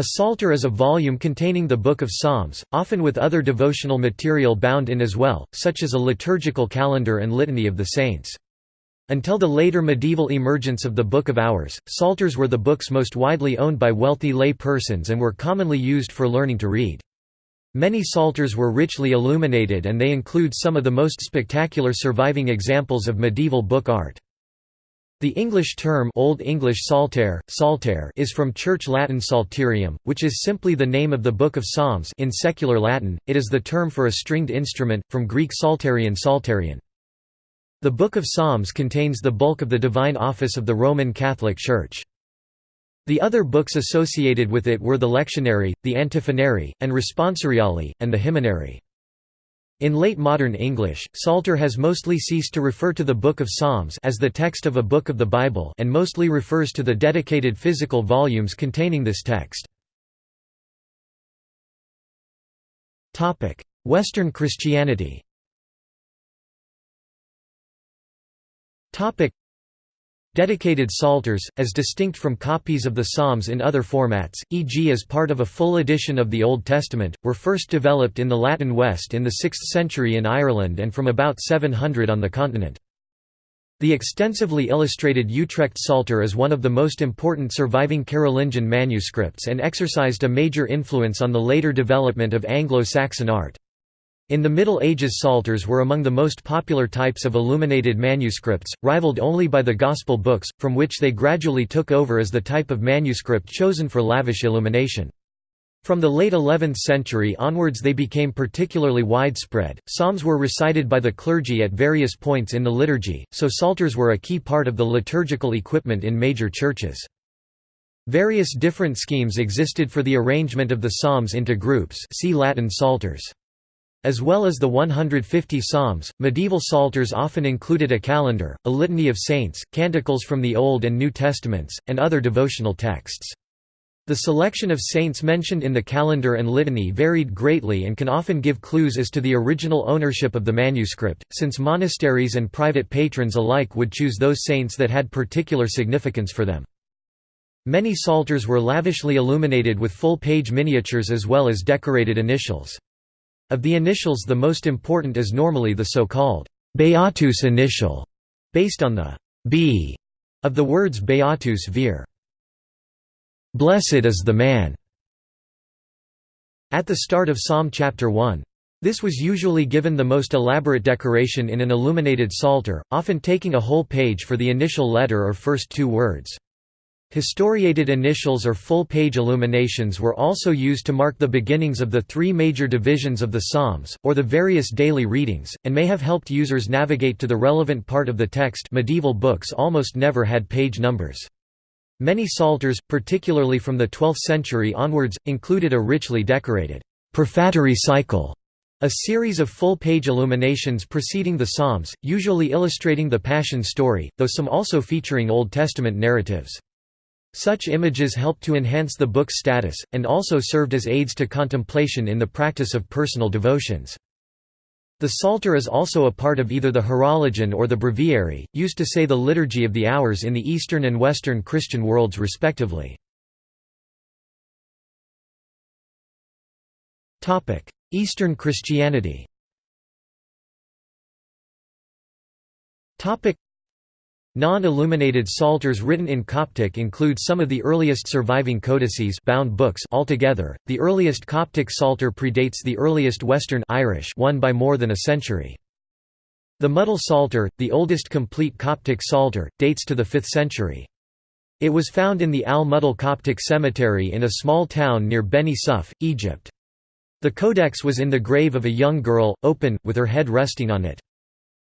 A psalter is a volume containing the Book of Psalms, often with other devotional material bound in as well, such as a liturgical calendar and litany of the saints. Until the later medieval emergence of the Book of Hours, psalters were the books most widely owned by wealthy lay persons and were commonly used for learning to read. Many psalters were richly illuminated and they include some of the most spectacular surviving examples of medieval book art. The English term Old English Psalter, Psalter is from Church Latin psalterium, which is simply the name of the Book of Psalms in secular Latin, it is the term for a stringed instrument, from Greek psalterion psalterion. The Book of Psalms contains the bulk of the divine office of the Roman Catholic Church. The other books associated with it were the lectionary, the antiphonary, and responsoriale, and the hymnary. In late modern English, Psalter has mostly ceased to refer to the Book of Psalms as the text of a book of the Bible and mostly refers to the dedicated physical volumes containing this text. Western Christianity Dedicated psalters, as distinct from copies of the Psalms in other formats, e.g. as part of a full edition of the Old Testament, were first developed in the Latin West in the 6th century in Ireland and from about 700 on the continent. The extensively illustrated Utrecht Psalter is one of the most important surviving Carolingian manuscripts and exercised a major influence on the later development of Anglo-Saxon art. In the Middle Ages psalters were among the most popular types of illuminated manuscripts, rivaled only by the Gospel books, from which they gradually took over as the type of manuscript chosen for lavish illumination. From the late 11th century onwards they became particularly widespread. Psalms were recited by the clergy at various points in the liturgy, so psalters were a key part of the liturgical equipment in major churches. Various different schemes existed for the arrangement of the psalms into groups see Latin psalters. As well as the 150 psalms, medieval psalters often included a calendar, a litany of saints, canticles from the Old and New Testaments, and other devotional texts. The selection of saints mentioned in the calendar and litany varied greatly and can often give clues as to the original ownership of the manuscript, since monasteries and private patrons alike would choose those saints that had particular significance for them. Many psalters were lavishly illuminated with full-page miniatures as well as decorated initials. Of the initials the most important is normally the so-called Beatus initial, based on the B of the words Beatus vir. Blessed is the man. At the start of Psalm chapter 1. This was usually given the most elaborate decoration in an illuminated psalter, often taking a whole page for the initial letter or first two words. Historiated initials or full-page illuminations were also used to mark the beginnings of the three major divisions of the Psalms, or the various daily readings, and may have helped users navigate to the relevant part of the text medieval books almost never had page numbers. Many psalters, particularly from the 12th century onwards, included a richly decorated prefatory cycle, a series of full-page illuminations preceding the Psalms, usually illustrating the Passion story, though some also featuring Old Testament narratives. Such images helped to enhance the book's status, and also served as aids to contemplation in the practice of personal devotions. The Psalter is also a part of either the Horologion or the Breviary, used to say the Liturgy of the Hours in the Eastern and Western Christian worlds respectively. Eastern Christianity Non-illuminated psalters written in Coptic include some of the earliest surviving codices bound books altogether. The earliest Coptic psalter predates the earliest Western Irish one by more than a century. The Mudil Psalter, the oldest complete Coptic psalter, dates to the 5th century. It was found in the Al-Mudil Coptic Cemetery in a small town near Beni Suef, Egypt. The codex was in the grave of a young girl, open, with her head resting on it.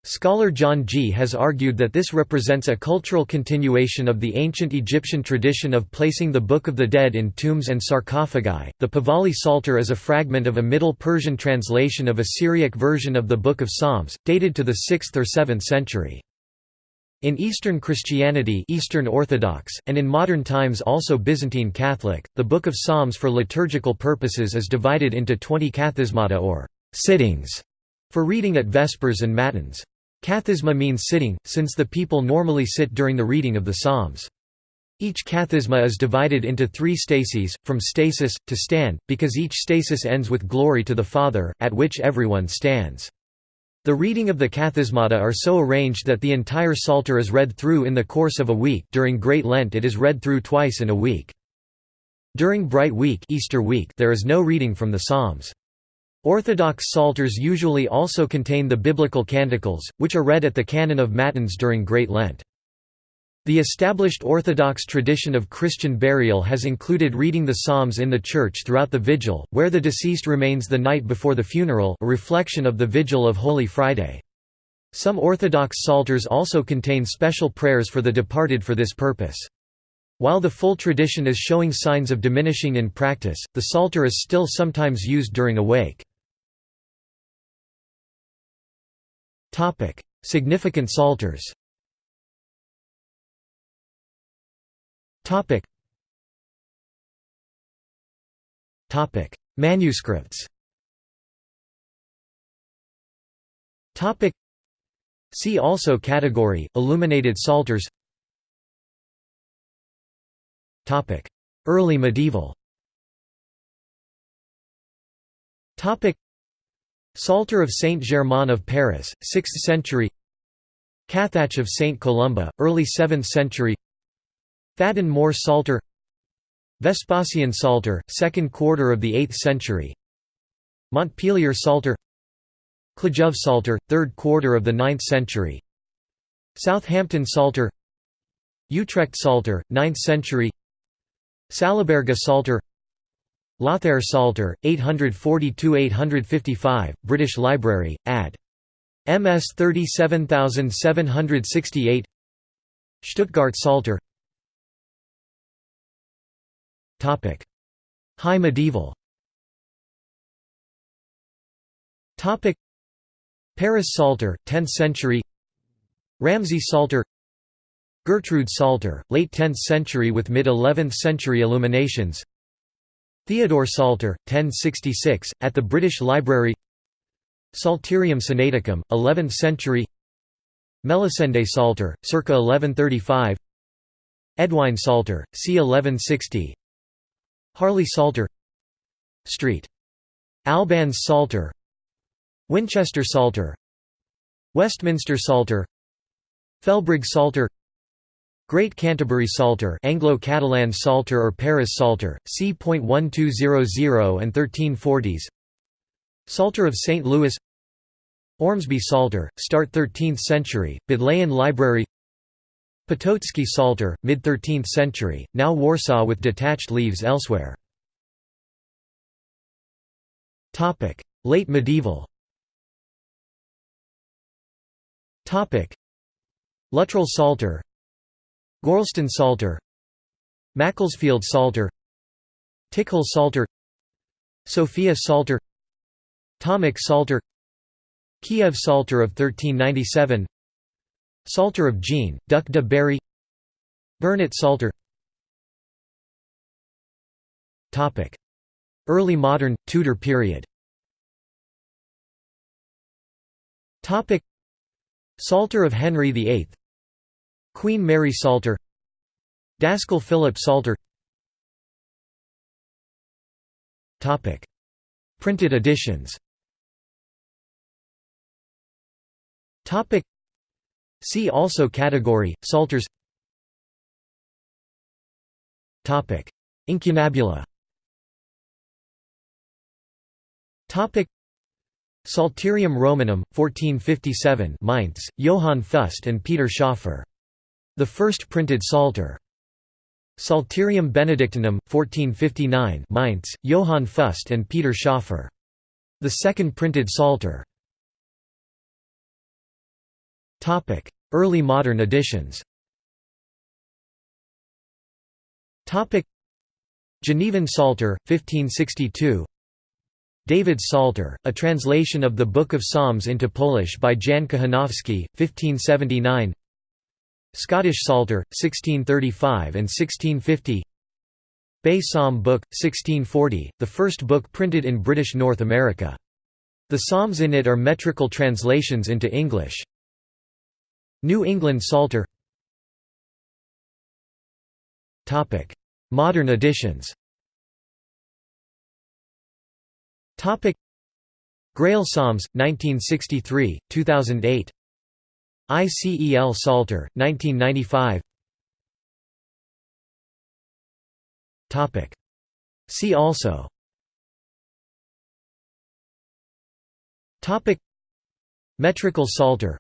Scholar John Gee has argued that this represents a cultural continuation of the ancient Egyptian tradition of placing the Book of the Dead in tombs and sarcophagi. The Pahlavi Psalter is a fragment of a Middle Persian translation of a Syriac version of the Book of Psalms, dated to the 6th or 7th century. In Eastern Christianity Eastern Orthodox, and in modern times also Byzantine Catholic, the Book of Psalms for liturgical purposes is divided into 20 kathismata or sittings for reading at Vespers and Matins. Kathisma means sitting, since the people normally sit during the reading of the Psalms. Each kathisma is divided into three stases, from stasis, to stand, because each stasis ends with glory to the Father, at which everyone stands. The reading of the kathismata are so arranged that the entire Psalter is read through in the course of a week during Great Lent it is read through twice in a week. During Bright Week, Easter week there is no reading from the Psalms. Orthodox Psalters usually also contain the biblical canticles, which are read at the canon of Matins during Great Lent. The established Orthodox tradition of Christian burial has included reading the Psalms in the church throughout the vigil, where the deceased remains the night before the funeral a reflection of the vigil of Holy Friday. Some Orthodox Psalters also contain special prayers for the departed for this purpose. While the full tradition is showing signs of diminishing in practice, the Psalter is still sometimes used during a wake. Significant Psalters Topic. Topic: Manuscripts. Topic. See also category illuminated psalters. Topic: Early medieval. Topic: Psalter of Saint Germain of Paris, 6th century. Cathach of Saint Columba, early 7th century. Faddan More Psalter. Vespasian Psalter, second quarter of the 8th century. Montpellier Psalter. Khludov Psalter, third quarter of the 9th century. Southampton Psalter. Utrecht Psalter, 9th century. Salaberga Psalter Lothair Psalter, 842–855, British Library, ad. MS 37768 Stuttgart Psalter High medieval. Paris Psalter, 10th century. Ramsey Psalter Gertrude Psalter, late 10th century with mid-11th century illuminations Theodore Psalter, 1066, at the British Library Psalterium Sinaiticum, 11th century Melisende Psalter, circa 1135 Eadwine Psalter, c. 1160 Harley Psalter Street. Albans Psalter Winchester Psalter Westminster Psalter Felbrigg Psalter Great Canterbury Psalter Anglo-Catalan Psalter or Paris Psalter, c.1200 and 1340s Psalter of St. Louis. Ormsby Psalter, start 13th century, Bodleian Library. Potocki Psalter, mid-13th century, now Warsaw with detached leaves elsewhere. Late medieval. Luttrell Psalter Gorleston Psalter Macclesfield Psalter Tickhill Psalter Sophia Psalter Tomic Psalter Kiev Psalter of 1397 Psalter of Jean, Duc de Berry Burnet Psalter Early modern, Tudor period. Psalter of Henry VIII Queen Mary Psalter Daskal Philip Psalter Printed editions. See also category, Psalters Incunabula. Psalterium Romanum, 1457 Mainz, Johann Fust and Peter Schoeffer. The first printed Psalter. Psalterium Benedictinum, 1459 Mainz, Johann Fust and Peter Schoeffer. The second printed Psalter. Early modern editions Genevan Psalter, 1562 David's Psalter, a translation of the Book of Psalms into Polish by Jan Kochanowski, 1579 Scottish Psalter, 1635 and 1650 Bay Psalm Book, 1640, the first book printed in British North America. The psalms in it are metrical translations into English. New England Psalter. Modern editions. Grail Psalms, 1963, 2008 ICEL Psalter, 1995 See also. Topic. Metrical Psalter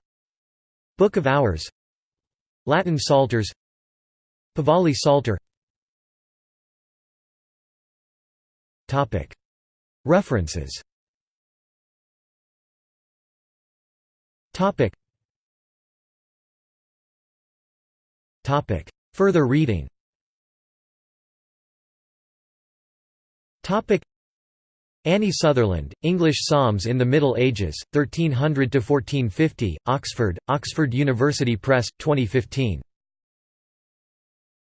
Book of Hours. Latin Psalters Pahlavi Psalter Topic. References Further reading. Annie Sutherland, English Psalms in the Middle Ages, 1300–1450, Oxford, Oxford University Press, 2015.